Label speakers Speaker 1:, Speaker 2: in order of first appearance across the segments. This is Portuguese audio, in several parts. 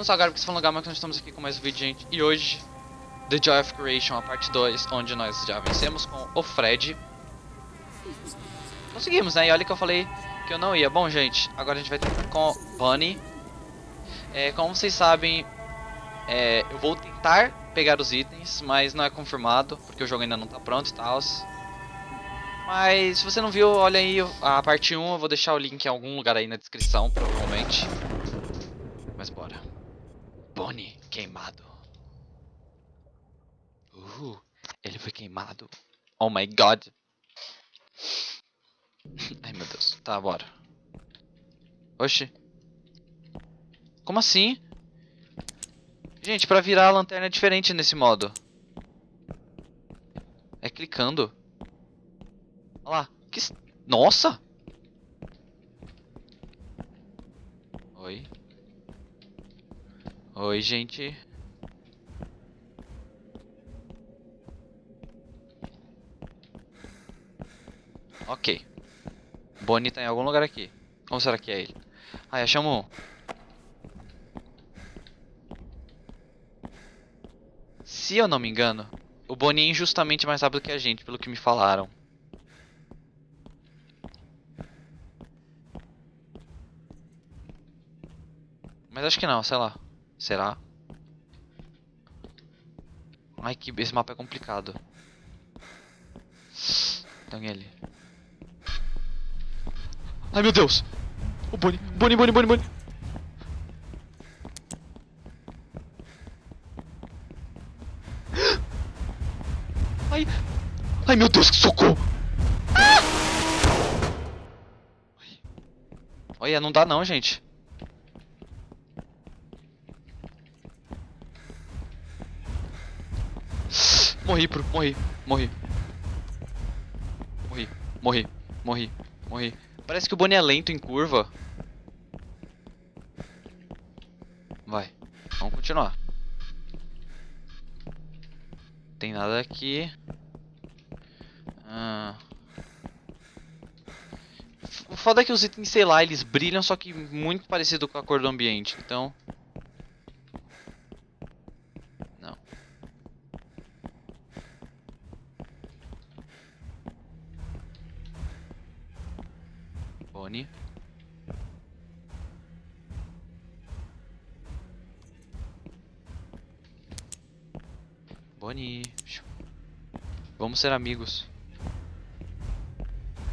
Speaker 1: não só agora porque você falou lugar, mas nós estamos aqui com mais um vídeo, gente. E hoje, The Joy of Creation, a parte 2, onde nós já vencemos com o Fred. Conseguimos, né? E olha que eu falei que eu não ia. Bom, gente, agora a gente vai tentar com Bunny. É, como vocês sabem, é, eu vou tentar pegar os itens, mas não é confirmado, porque o jogo ainda não tá pronto e tal. Mas se você não viu, olha aí a parte 1, eu vou deixar o link em algum lugar aí na descrição, provavelmente. Mas bora. Queimado. Uh, ele foi queimado. Oh my god. Ai meu Deus. Tá, bora. Oxi. Como assim? Gente, pra virar a lanterna é diferente nesse modo. É clicando. Olha lá. Que... Nossa! Oi. Oi, gente. Ok. Bonnie tá em algum lugar aqui. Ou será que é ele? Ah, achamos um. Se eu não me engano, o Bonnie é injustamente mais rápido que a gente, pelo que me falaram. Mas acho que não, sei lá. Será? Ai, que esse mapa é complicado. Tem ali. Ai, meu Deus! O Bonnie, Bonnie, Bonnie, Bonnie, Bonnie! Ai, ai, meu Deus, que socorro! Ah! Olha, não dá não, gente. Morri, pro, morri, morri. Morri, morri, morri, morri. Parece que o Bonnie é lento em curva. Vai, vamos continuar. Tem nada aqui. Ah. O foda é que os itens, sei lá, eles brilham, só que muito parecido com a cor do ambiente, então... Bonnie. Bonnie. Vamos ser amigos.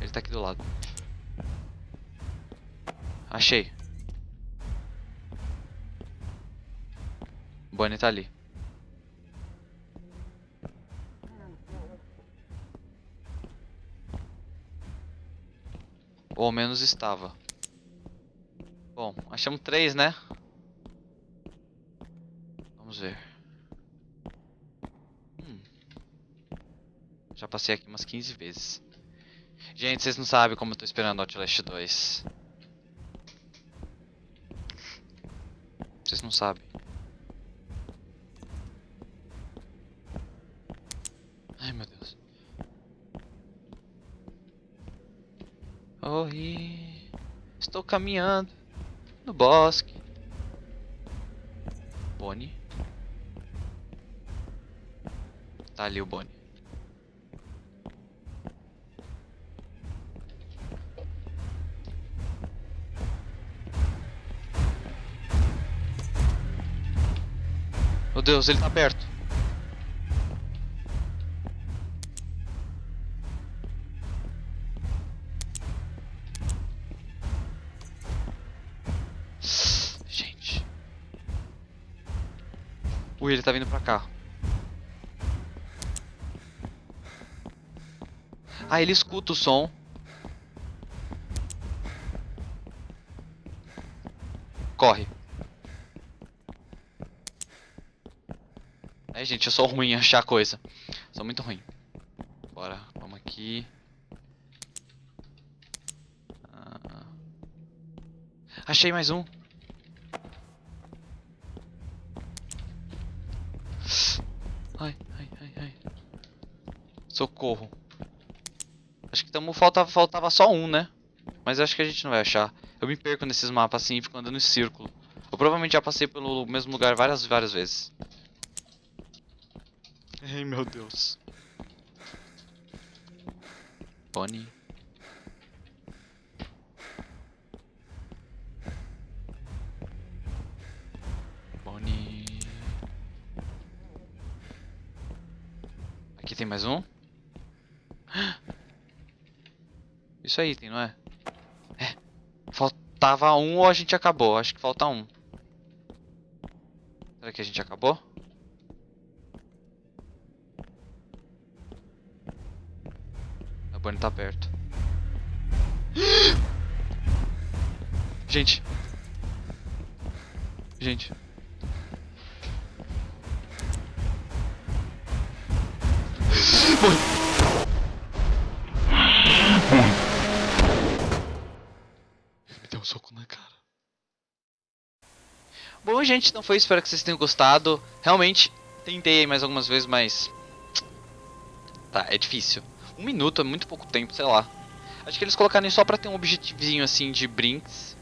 Speaker 1: Ele tá aqui do lado. Achei. Bonnie tá ali. Ou ao menos estava. Bom, achamos três, né? Vamos ver. Hum. Já passei aqui umas 15 vezes. Gente, vocês não sabem como eu tô esperando Outlast 2. Vocês não sabem. Oi, estou caminhando no bosque. Bonnie. Tá ali o Bonnie. Meu Deus, ele tá perto. Ui, ele tá vindo pra cá. Ah, ele escuta o som. Corre. É, gente, eu sou ruim em achar coisa. Sou muito ruim. Bora, vamos aqui. Ah. Achei mais um. Ai, ai, ai, ai. Socorro. Acho que tamo, falta, faltava só um, né? Mas acho que a gente não vai achar. Eu me perco nesses mapas assim e fico andando em círculo. Eu provavelmente já passei pelo mesmo lugar várias, várias vezes. Ai, meu Deus. Bonnie. Bonnie. Aqui tem mais um? Isso é item, não é? É. Faltava um ou a gente acabou? Acho que falta um. Será que a gente acabou? A Bonnie tá perto. Gente. Gente. Me deu um soco na cara. Bom, gente, então foi. Espero que vocês tenham gostado. Realmente, tentei mais algumas vezes, mas... Tá, é difícil. Um minuto é muito pouco tempo, sei lá. Acho que eles colocaram isso só pra ter um objetivinho, assim, de brinks.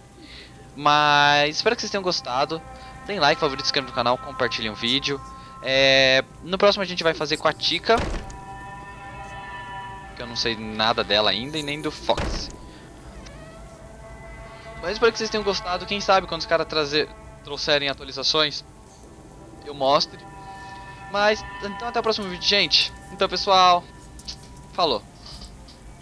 Speaker 1: Mas espero que vocês tenham gostado. Deem like, favorito, inscreva no canal, compartilhem o vídeo. É... No próximo a gente vai fazer com a Tika. Que eu não sei nada dela ainda e nem do Fox. Mas espero que vocês tenham gostado. Quem sabe quando os caras trouxerem atualizações, eu mostre. Mas, então até o próximo vídeo, gente. Então, pessoal, falou.